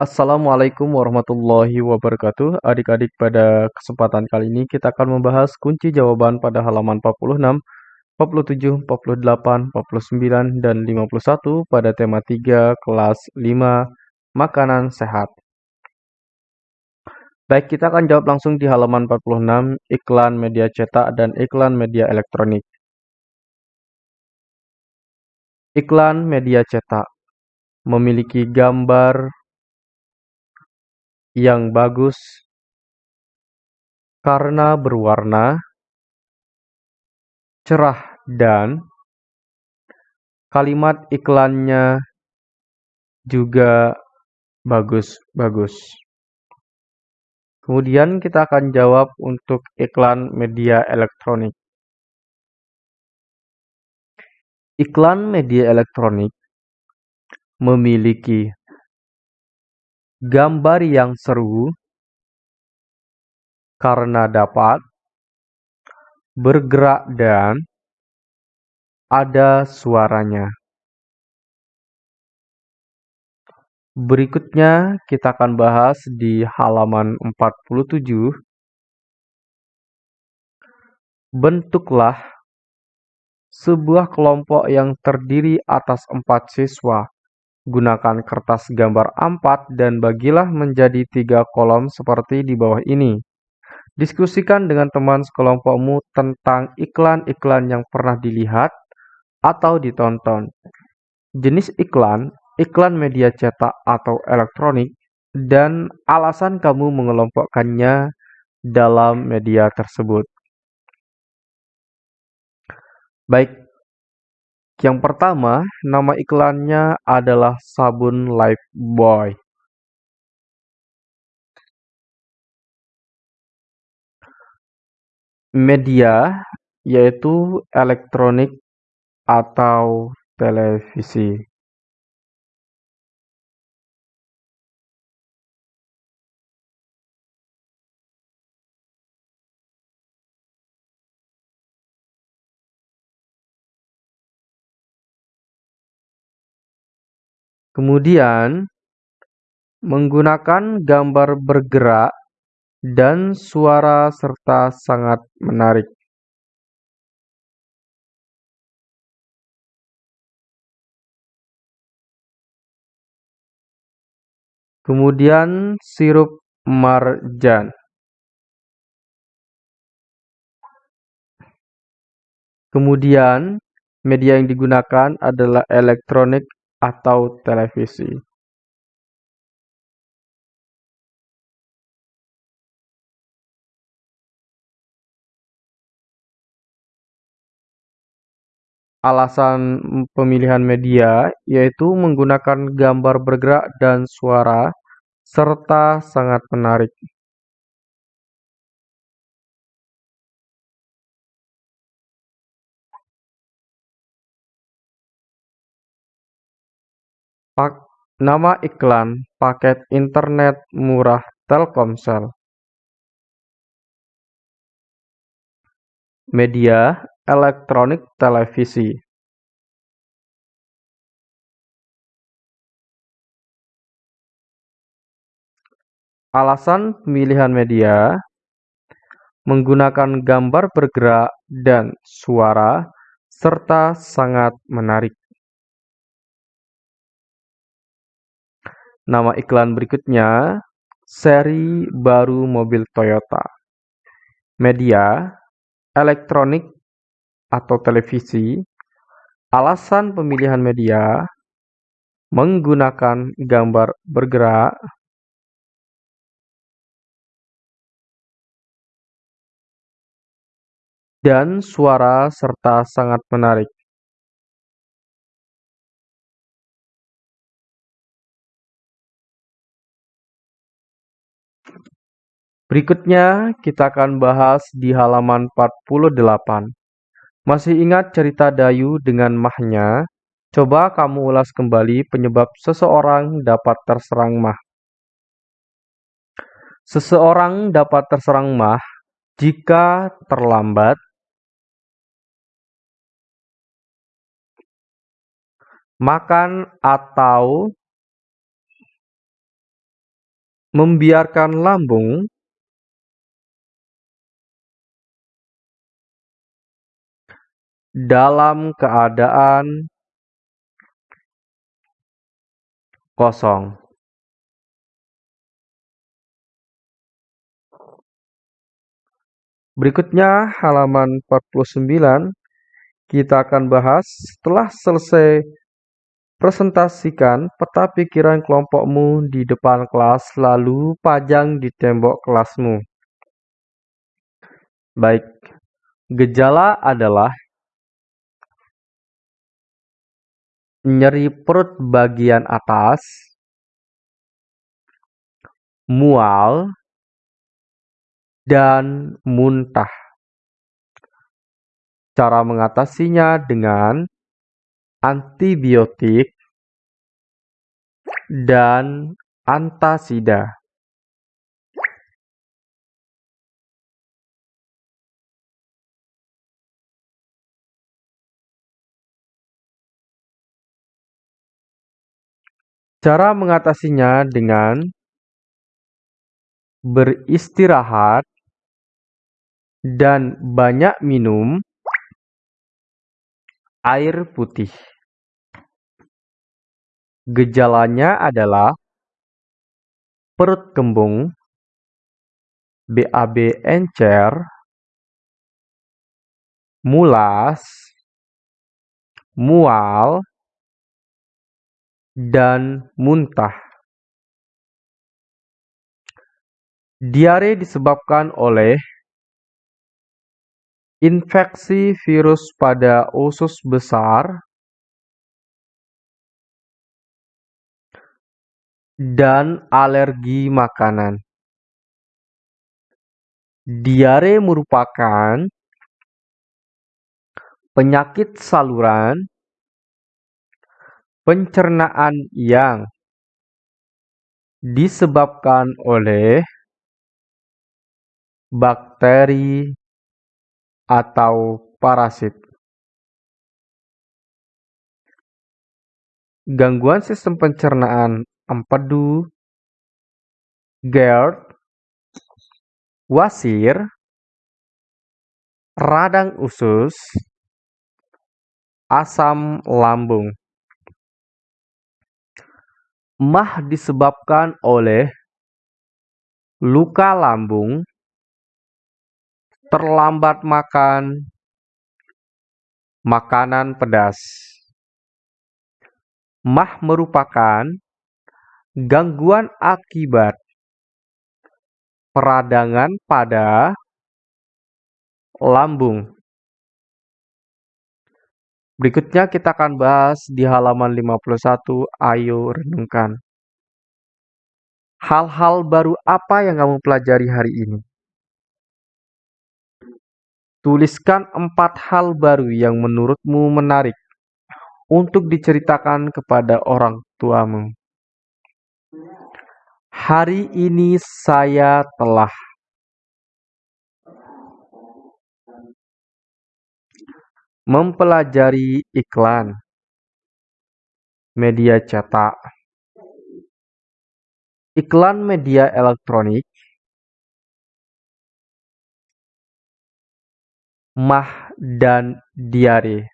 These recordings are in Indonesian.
Assalamualaikum warahmatullahi wabarakatuh. Adik-adik, pada kesempatan kali ini kita akan membahas kunci jawaban pada halaman 46, 47, 48, 49, dan 51 pada tema 3 kelas 5 makanan sehat. Baik, kita akan jawab langsung di halaman 46, iklan media cetak dan iklan media elektronik. Iklan media cetak memiliki gambar yang bagus karena berwarna cerah dan kalimat iklannya juga bagus-bagus. Kemudian kita akan jawab untuk iklan media elektronik. Iklan media elektronik memiliki gambar yang seru karena dapat bergerak dan ada suaranya. Berikutnya kita akan bahas di halaman 47. Bentuklah sebuah kelompok yang terdiri atas empat siswa Gunakan kertas gambar A4 dan bagilah menjadi tiga kolom seperti di bawah ini. Diskusikan dengan teman sekelompokmu tentang iklan-iklan yang pernah dilihat atau ditonton. Jenis iklan, iklan media cetak atau elektronik, dan alasan kamu mengelompokkannya dalam media tersebut. Baik, yang pertama, nama iklannya adalah sabun Lifebuoy. Media yaitu elektronik atau televisi. Kemudian, menggunakan gambar bergerak dan suara serta sangat menarik. Kemudian sirup marjan. Kemudian media yang digunakan adalah elektronik atau televisi Alasan pemilihan media yaitu menggunakan gambar bergerak dan suara, serta sangat menarik. Nama iklan paket internet murah Telkomsel. Media elektronik televisi. Alasan pemilihan media menggunakan gambar bergerak dan suara serta sangat menarik. Nama iklan berikutnya, seri baru mobil Toyota. Media, elektronik atau televisi. Alasan pemilihan media menggunakan gambar bergerak dan suara serta sangat menarik. Berikutnya kita akan bahas di halaman 48. Masih ingat cerita Dayu dengan mahnya? Coba kamu ulas kembali penyebab seseorang dapat terserang mah. Seseorang dapat terserang mah jika terlambat makan atau Membiarkan lambung dalam keadaan kosong. Berikutnya halaman 49 kita akan bahas setelah selesai presentasikan peta pikiran kelompokmu di depan kelas lalu pajang di tembok kelasmu. Baik, gejala adalah nyeri perut bagian atas, mual, dan muntah. Cara mengatasinya dengan antibiotik dan antasida. Cara mengatasinya dengan beristirahat dan banyak minum air putih. Gejalanya adalah perut kembung, BAB encer, mulas, mual, dan muntah. Diare disebabkan oleh infeksi virus pada usus besar dan alergi makanan. Diare merupakan penyakit saluran pencernaan yang disebabkan oleh bakteri atau parasit. Gangguan sistem pencernaan empedu, GERD, wasir, radang usus, asam lambung. Mah disebabkan oleh luka lambung, terlambat makan makanan pedas. Mah merupakan gangguan akibat peradangan pada lambung. Berikutnya kita akan bahas di halaman 51, ayo renungkan. Hal-hal baru apa yang kamu pelajari hari ini? Tuliskan empat hal baru yang menurutmu menarik untuk diceritakan kepada orang tuamu. Hari ini saya telah Mempelajari iklan media cetak, iklan media elektronik, mah dan diare.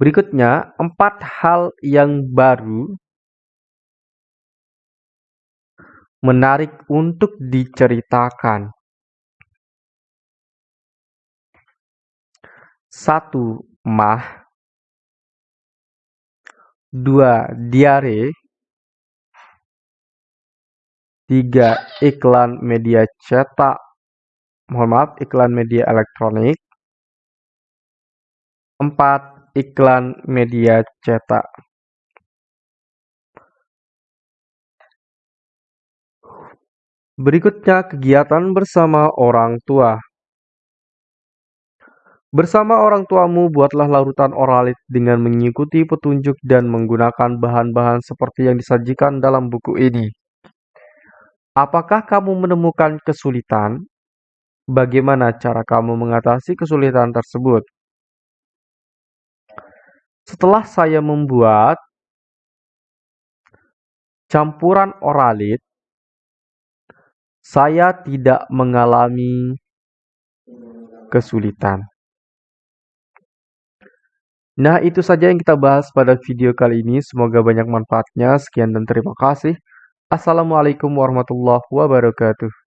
Berikutnya, empat hal yang baru menarik untuk diceritakan. Satu mah, dua diare, tiga iklan media cetak, mohon maaf iklan media elektronik, empat iklan media cetak. Berikutnya kegiatan bersama orang tua. Bersama orang tuamu, buatlah larutan oralit dengan mengikuti petunjuk dan menggunakan bahan-bahan seperti yang disajikan dalam buku ini. Apakah kamu menemukan kesulitan? Bagaimana cara kamu mengatasi kesulitan tersebut? Setelah saya membuat campuran oralit, saya tidak mengalami kesulitan. Nah, itu saja yang kita bahas pada video kali ini. Semoga banyak manfaatnya. Sekian dan terima kasih. Assalamualaikum warahmatullahi wabarakatuh.